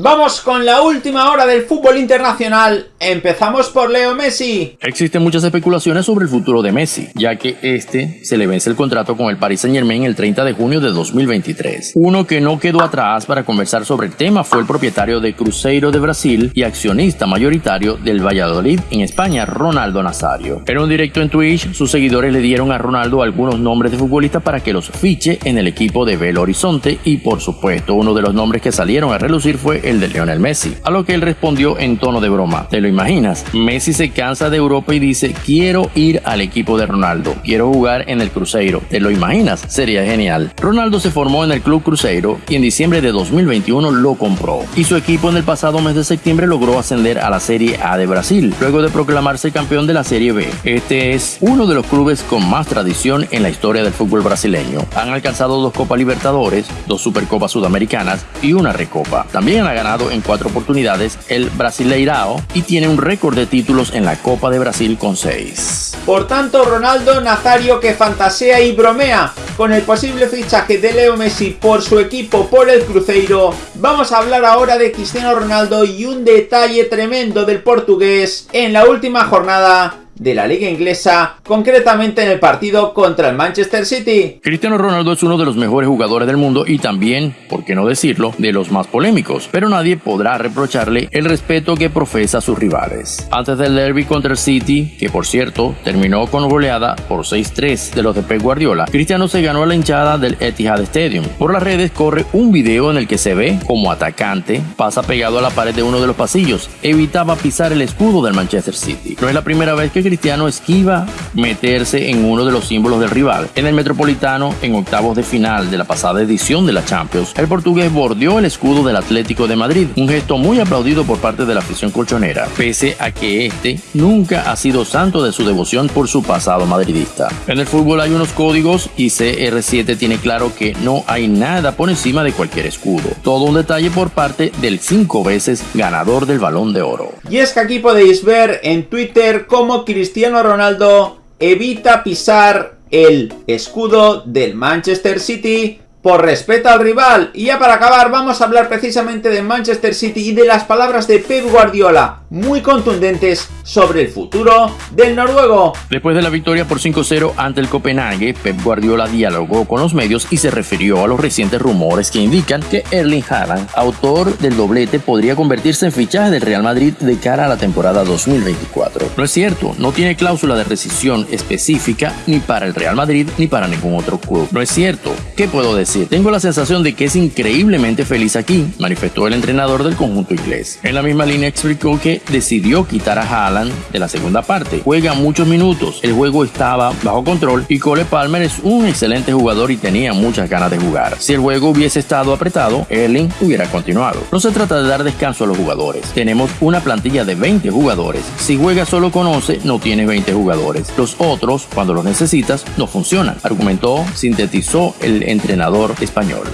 Vamos con la última hora del fútbol internacional. Empezamos por Leo Messi. Existen muchas especulaciones sobre el futuro de Messi, ya que este se le vence el contrato con el Paris Saint Germain el 30 de junio de 2023. Uno que no quedó atrás para conversar sobre el tema fue el propietario de Cruzeiro de Brasil y accionista mayoritario del Valladolid en España, Ronaldo Nazario. En un directo en Twitch, sus seguidores le dieron a Ronaldo algunos nombres de futbolistas para que los fiche en el equipo de Belo Horizonte y por supuesto uno de los nombres que salieron a relucir fue el de Lionel Messi, a lo que él respondió en tono de broma. ¿Te lo imaginas? Messi se cansa de Europa y dice, quiero ir al equipo de Ronaldo, quiero jugar en el Cruzeiro. ¿Te lo imaginas? Sería genial. Ronaldo se formó en el Club Cruzeiro y en diciembre de 2021 lo compró. Y su equipo en el pasado mes de septiembre logró ascender a la Serie A de Brasil, luego de proclamarse campeón de la Serie B. Este es uno de los clubes con más tradición en la historia del fútbol brasileño. Han alcanzado dos Copas Libertadores, dos Supercopas Sudamericanas y una Recopa. También ganado en cuatro oportunidades el Brasileirao y tiene un récord de títulos en la Copa de Brasil con seis. Por tanto, Ronaldo Nazario que fantasea y bromea con el posible fichaje de Leo Messi por su equipo por el Cruzeiro, vamos a hablar ahora de Cristiano Ronaldo y un detalle tremendo del portugués en la última jornada de la liga inglesa, concretamente en el partido contra el Manchester City. Cristiano Ronaldo es uno de los mejores jugadores del mundo y también, por qué no decirlo, de los más polémicos, pero nadie podrá reprocharle el respeto que profesa a sus rivales. Antes del derby contra el City, que por cierto terminó con goleada por 6-3 de los de Pep Guardiola, Cristiano se ganó la hinchada del Etihad Stadium. Por las redes corre un video en el que se ve como atacante pasa pegado a la pared de uno de los pasillos, evitaba pisar el escudo del Manchester City. No es la primera vez que Cristiano esquiva meterse en uno de los símbolos del rival. En el Metropolitano, en octavos de final de la pasada edición de la Champions, el portugués bordeó el escudo del Atlético de Madrid, un gesto muy aplaudido por parte de la afición colchonera, pese a que este nunca ha sido santo de su devoción por su pasado madridista. En el fútbol hay unos códigos y CR7 tiene claro que no hay nada por encima de cualquier escudo. Todo un detalle por parte del cinco veces ganador del balón de oro. Y es que aquí podéis ver en Twitter cómo Cristiano Ronaldo evita pisar el escudo del Manchester City por respeto al rival. Y ya para acabar vamos a hablar precisamente de Manchester City y de las palabras de Pep Guardiola, muy contundentes sobre el futuro del noruego. Después de la victoria por 5-0 ante el Copenhague, Pep Guardiola dialogó con los medios y se refirió a los recientes rumores que indican que Erling Haaland, autor del doblete, podría convertirse en fichaje del Real Madrid de cara a la temporada 2024. No es cierto, no tiene cláusula de rescisión específica ni para el Real Madrid ni para ningún otro club. No es cierto. ¿Qué puedo decir? Tengo la sensación de que es increíblemente feliz aquí, manifestó el entrenador del conjunto inglés. En la misma línea explicó que decidió quitar a Haaland de la segunda parte. Juega muchos minutos, el juego estaba bajo control y Cole Palmer es un excelente jugador y tenía muchas ganas de jugar. Si el juego hubiese estado apretado, Erling hubiera continuado. No se trata de dar descanso a los jugadores. Tenemos una plantilla de 20 jugadores. Si juegas solo con 11, no tienes 20 jugadores. Los otros, cuando los necesitas, no funcionan, argumentó, sintetizó el español.